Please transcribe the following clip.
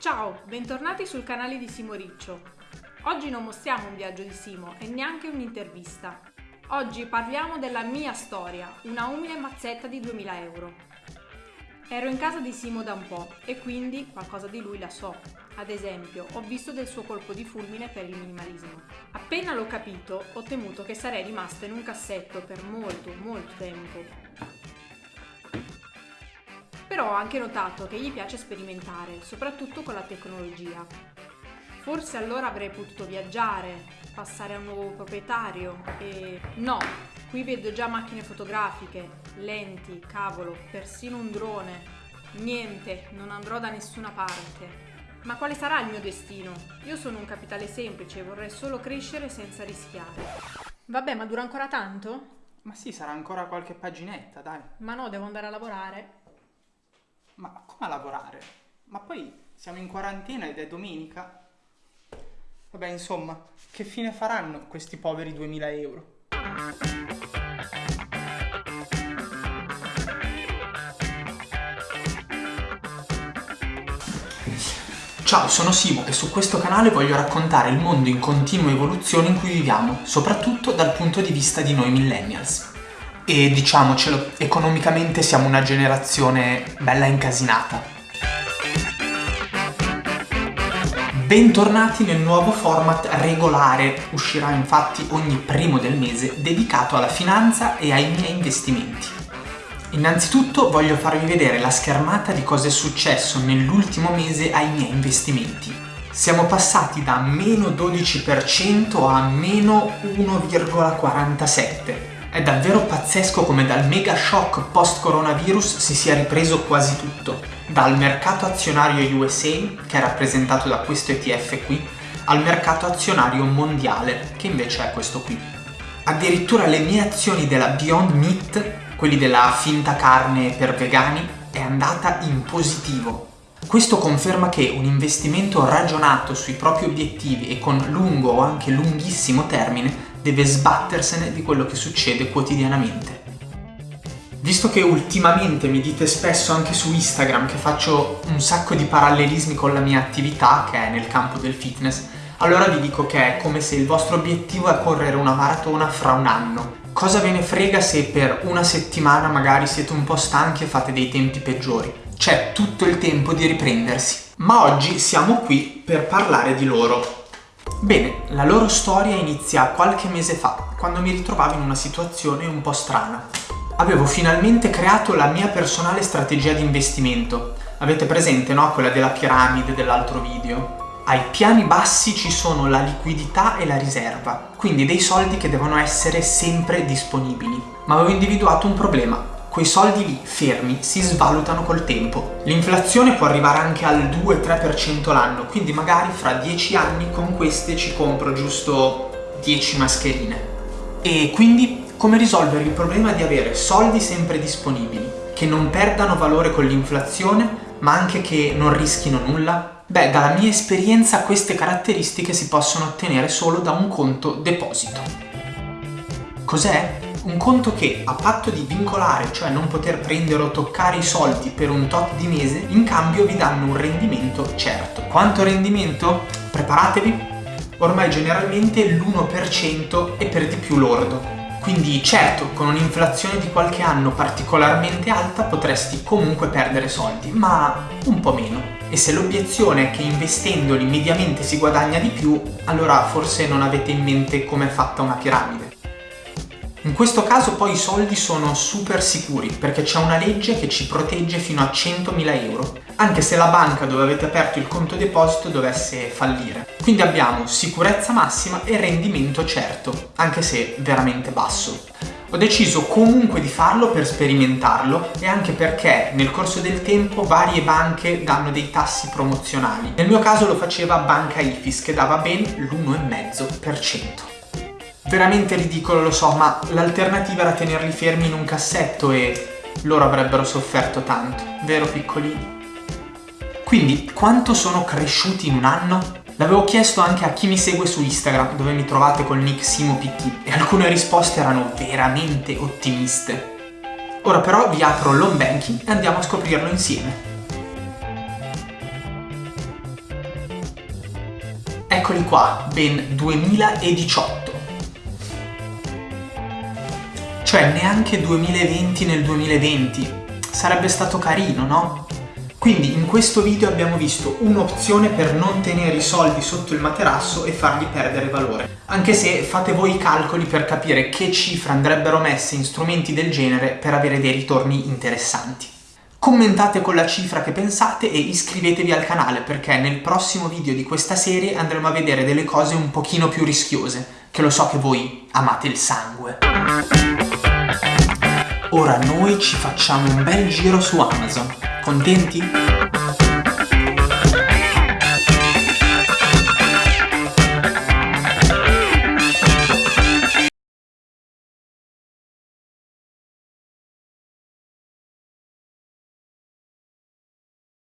Ciao, bentornati sul canale di Simo Riccio. Oggi non mostriamo un viaggio di Simo e neanche un'intervista. Oggi parliamo della mia storia, una umile mazzetta di 2000 euro. Ero in casa di Simo da un po' e quindi qualcosa di lui la so. Ad esempio, ho visto del suo colpo di fulmine per il minimalismo. Appena l'ho capito, ho temuto che sarei rimasta in un cassetto per molto, molto tempo però ho anche notato che gli piace sperimentare, soprattutto con la tecnologia. Forse allora avrei potuto viaggiare, passare a un nuovo proprietario e... No, qui vedo già macchine fotografiche, lenti, cavolo, persino un drone. Niente, non andrò da nessuna parte. Ma quale sarà il mio destino? Io sono un capitale semplice e vorrei solo crescere senza rischiare. Vabbè, ma dura ancora tanto? Ma sì, sarà ancora qualche paginetta, dai. Ma no, devo andare a lavorare. Ma come lavorare? Ma poi siamo in quarantena ed è domenica. Vabbè, insomma, che fine faranno questi poveri 2000 euro? Ciao, sono Simo e su questo canale voglio raccontare il mondo in continua evoluzione in cui viviamo, soprattutto dal punto di vista di noi millennials. E diciamocelo, economicamente siamo una generazione bella incasinata. Bentornati nel nuovo format regolare, uscirà infatti ogni primo del mese, dedicato alla finanza e ai miei investimenti. Innanzitutto voglio farvi vedere la schermata di cosa è successo nell'ultimo mese ai miei investimenti. Siamo passati da meno 12% a meno 1,47%. È davvero pazzesco come dal mega shock post-coronavirus si sia ripreso quasi tutto. Dal mercato azionario USA, che è rappresentato da questo ETF qui, al mercato azionario mondiale, che invece è questo qui. Addirittura le mie azioni della Beyond Meat, quelli della finta carne per vegani, è andata in positivo. Questo conferma che un investimento ragionato sui propri obiettivi e con lungo o anche lunghissimo termine deve sbattersene di quello che succede quotidianamente. Visto che ultimamente mi dite spesso anche su Instagram che faccio un sacco di parallelismi con la mia attività, che è nel campo del fitness, allora vi dico che è come se il vostro obiettivo è correre una maratona fra un anno. Cosa ve ne frega se per una settimana magari siete un po' stanchi e fate dei tempi peggiori? C'è tutto il tempo di riprendersi. Ma oggi siamo qui per parlare di loro, Bene, la loro storia inizia qualche mese fa, quando mi ritrovavo in una situazione un po' strana. Avevo finalmente creato la mia personale strategia di investimento. Avete presente, no? Quella della piramide dell'altro video? Ai piani bassi ci sono la liquidità e la riserva, quindi dei soldi che devono essere sempre disponibili. Ma avevo individuato un problema, quei soldi lì, fermi, si svalutano col tempo. L'inflazione può arrivare anche al 2-3% l'anno, quindi magari fra 10 anni con queste ci compro giusto 10 mascherine. E quindi come risolvere il problema di avere soldi sempre disponibili, che non perdano valore con l'inflazione, ma anche che non rischino nulla? Beh, dalla mia esperienza queste caratteristiche si possono ottenere solo da un conto deposito. Cos'è? Un conto che a patto di vincolare, cioè non poter prendere o toccare i soldi per un tot di mese, in cambio vi danno un rendimento certo. Quanto rendimento? Preparatevi! Ormai generalmente l'1% è per di più lordo. Quindi certo, con un'inflazione di qualche anno particolarmente alta potresti comunque perdere soldi, ma un po' meno. E se l'obiezione è che investendoli mediamente si guadagna di più, allora forse non avete in mente come è fatta una piramide. In questo caso poi i soldi sono super sicuri perché c'è una legge che ci protegge fino a 100.000 euro, anche se la banca dove avete aperto il conto deposito dovesse fallire. Quindi abbiamo sicurezza massima e rendimento certo, anche se veramente basso. Ho deciso comunque di farlo per sperimentarlo e anche perché nel corso del tempo varie banche danno dei tassi promozionali. Nel mio caso lo faceva Banca Ifis che dava ben l'1,5%. Veramente ridicolo, lo so, ma l'alternativa era tenerli fermi in un cassetto e loro avrebbero sofferto tanto, vero piccolini? Quindi, quanto sono cresciuti in un anno? L'avevo chiesto anche a chi mi segue su Instagram, dove mi trovate col nick SimoPT, e alcune risposte erano veramente ottimiste. Ora però vi apro l'home banking e andiamo a scoprirlo insieme. Eccoli qua, ben 2018. Cioè neanche 2020 nel 2020. Sarebbe stato carino, no? Quindi in questo video abbiamo visto un'opzione per non tenere i soldi sotto il materasso e fargli perdere valore. Anche se fate voi i calcoli per capire che cifre andrebbero messe in strumenti del genere per avere dei ritorni interessanti. Commentate con la cifra che pensate e iscrivetevi al canale perché nel prossimo video di questa serie andremo a vedere delle cose un pochino più rischiose, che lo so che voi amate il sangue. Ora noi ci facciamo un bel giro su Amazon. Contenti?